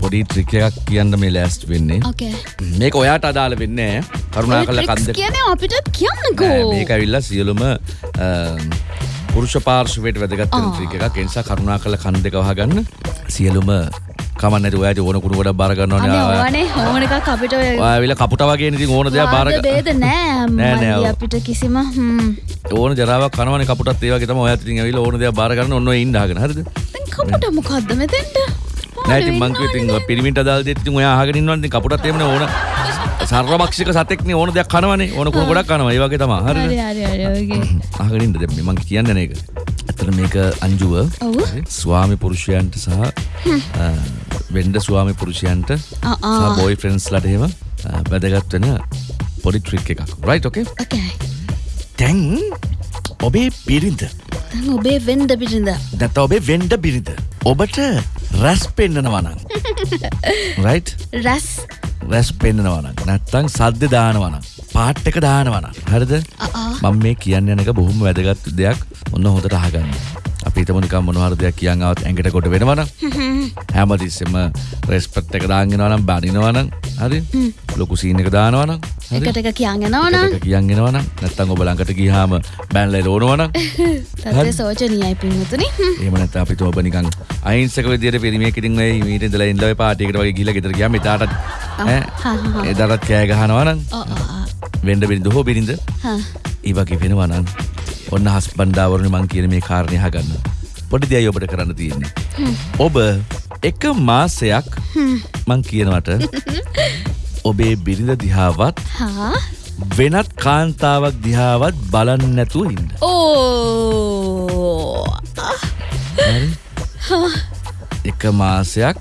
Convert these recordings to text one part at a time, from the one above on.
පොඩි ට්‍රික් එකක් කියන්න මේ ලෑස්ට් වෙන්නේ. ඕකේ මේක ඔයාට අදාළ වෙන්නේ කරුණා කල කන්ද කියන අපිටත් කියන්නකෝ. මේක ඇවිල්ලා සියලුම පුරුෂ පාර්ශවයට වැදගත් වෙන ට්‍රික් එකක්. ඒ නිසා කරුණා කල කන් දෙක වහගන්න. සියලුම කමන්නට ඔයාට ඕන කුණු ගොඩක් බාර ගන්න ඕනේ. ඕනේ එකක් අපිට ඔය ඔයා ඇවිල්ලා කපුට වගේ ඉතින් ඕන දෙයක් බාර වාද බේද? නෑ නෑ, නෑ. අපිට කිසිම. ඕන ජරාවක් කනවනේ කපුටත් ඒ වගේ තමයි. ඔයාත් ඉතින් ඇවිල්ලා ඕන දෙයක් බාර ගන්න. ඔන්න ඔය ඉන්න අහගෙන. හරිද? දැන් කපුට මොකද්ද මෙතෙන්ට නෑ ඉතින් මං කිව්වා ඉතින් පිරිමින්ට අදාළ දෙයක් ඉතින් ඔයා අහගෙන ඉන්නවනේ. කපුටත් එහෙමනේ ඕන. සර්වභක්ෂික සතෙක්නේ ඕන දෙයක් කනවනේ. ඕන කුණු ගොඩක් කනවා. ඒ වගේ තමයි. හරි හරිද? හරි හරි ඔයගේ. අහගෙන ඉන්න දැන් මේ කියන්නේ නේක ඇත්තට මේක අංජුව. ස්වාමි පුරුෂයන්ට සහ වෙන්ඩ ස්වාමි පුරුෂයන්ට ආ. බෝයි ෆ්‍රෙන්ස්ලට එහෙම වැදගත් වෙන පොඩි ට්‍රික් එකක්. රයිට් ඕකේ ඕකේ තැන් ඔබේ දැන් ඔබේ වෙන්ඩ පිටින්ද නැත ඔබේ වෙන්ඩ බිරිඳ. ඔබට රැස් පෙන්න්නනවනං රයිට් රැස්. රැස් පෙන්න්නනවන නැත්තං සද්ධ දානවන පාට් එක දානවන හරිද ආ. මං කියන්න යනක බොහොම වැදගත් දෙයක්. ඔන්න හොඳට අහගන්න. අපි තමනිකම් මොනහර දෙයක් කියන්නාවත් ඇඟට කොට වෙනවන හැමතිස්සෙම රෙස්පට් එක දාගෙනවනම් බනිනවනම්. හරි? ලොකු සීන එක දානවනම්. හරි? එකට එක කියන්ගෙනවන එක කියන්ගෙනවන නැත්තං ඔබ ළඟට ගිහාම බැන්ලයි රෝනවන තත්ේ සෝචනීයයි පින්වතුනි. ඒම නැත අපිට ඔබ නිකන් අයින්සක විදියට පිරිමියකිටින් ඔය මීට ඉඳලා ඉඳලා ඔය පාටියකට වගේ ගිහලා ගෙදර ගියාම එදාටත් ඈ. එදාටත් කෑ ගහනවා නම් වෙන්න බිරිඳ හෝ බිරිඳ ඒ වගේ වෙනවා නම් ඔන්න හස්බන්ඩාවරුනි මං කියන මේ කාරණේ අහගන්න. පොඩි දෙයයි ඔබට කරන්න තියෙන්නේ. ඔබ එක මාසයක් මං කියනවට ඔබේ බිරිඳ දිහාවත් වෙනත් කාන්තාවක් දිහාවත් බලන්න නැතුව ඉන්න. ඕ! එක මාසයක්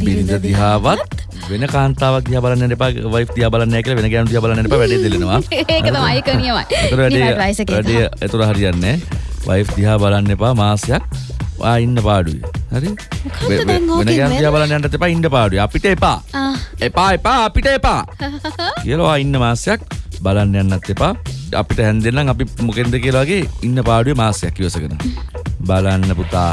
බිරිඳ දිහාවත් වෙන කාන්තාවක් දිහා බලන්න එපා වයිෆ් දිහා බලන්න නැහැ කියලා වෙන ගෑනු දිහා බලන්න එපා වැඩේ දෙලනවා. ඒක තමයි ඒක නියමයි ඒතර වැඩේ වැඩේ ඒතර හරියන්නේ නැහැ. වයිෆ් දිහා බලන්න එපා මාසයක්. ඔයා ඉන්න පාඩුයි. හරි? වෙන ගෑනු දිහා? බලන්න යන්නත් එපා ඉන්න පාඩුයි. අපිට එපා. එපා එපා අපිට එපා. කියලා ඉන්න මාසයක් බලන්න යන්නත් එපා. අපිට හැන්දෙන්නම් අපි මොකෙන්ද කියලා වගේ ඉන්න පාඩුවේ මාසයක් ඉවසගෙන. බලන්න පුතා.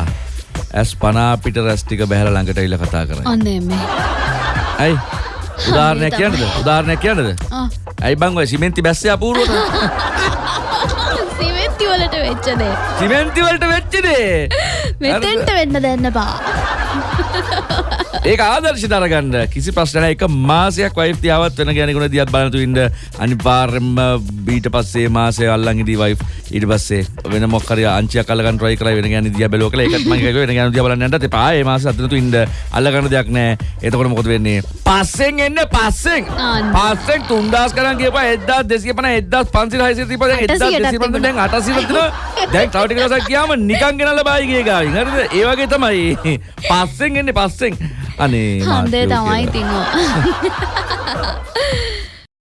ඇස් පනා අපිට රැස් ටික බහැලා ළඟට ඇවිල්ලා කතා කරයි. ඔන්න එමේ ඇයි? උදාහරණයක් කියන්නද? උදාහරණයක් කියන්නද. ඇයි බං ඔය සිමෙන්ති බැස්සේ අපූරුවට? සිමෙන්ති වලට වෙච්ච දේ. සිමෙන්ති වලට වෙච්ච දේ? මෙතෙන්ට වෙන්න දෙන්න බා ඒක ආදර්ශ දරගන්න කිසි ප්‍රශ්න නැහැ. එක මාසයක් වයිෆ් තියාවත් වෙන කෙනෙකුට දිහත් බලන තු ඉන්න අනිවාර්යෙන්ම ඊට පස්සේ මාසය අල්ලන් ඉදී වයිෆ් ඊට පස්සේ වෙන මොකක් හරි අංචියක් අල්ලගන්න try කරලා වෙන කියලා ඒකත් මම කිව්වා වෙන කෙනෙක් දිහා බලන්න යන්නත් එපා. ඒ මාසෙ අතන තු ඉන්න අල්ලගන්න දෙයක් නැහැ. එතකොට මොකද වෙන්නේ? පස්සෙන් එන්න පස්සෙන්. පස්සෙන් 3000 ගණන් කියපුවා 1250 1500 600 තිබ්බා දැන් 800ටත් 1250 දැන් 800 තිබුණා. දැන් තව ටික දවසක් ගියාම නිකන් ගෙනල්ලා බායි ගියේ ගාවින්. හරිද? ඒ වගේ තමයි. පස්සෙන් එන්නේ පස්සෙන්. අනේ හන්දේ මාත්‍යෝ තමයි කියලා. තිනවා